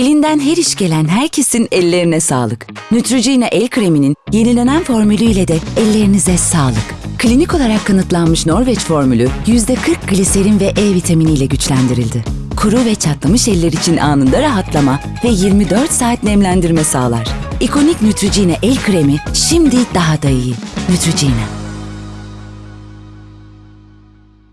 Elinden her iş gelen herkesin ellerine sağlık. Neutrogena el kreminin yenilenen formülüyle de ellerinize sağlık. Klinik olarak kanıtlanmış Norveç formülü %40 gliserin ve E vitaminiyle güçlendirildi. Kuru ve çatlamış eller için anında rahatlama ve 24 saat nemlendirme sağlar. İkonik Neutrogena el kremi şimdi daha da iyi. Neutrogena.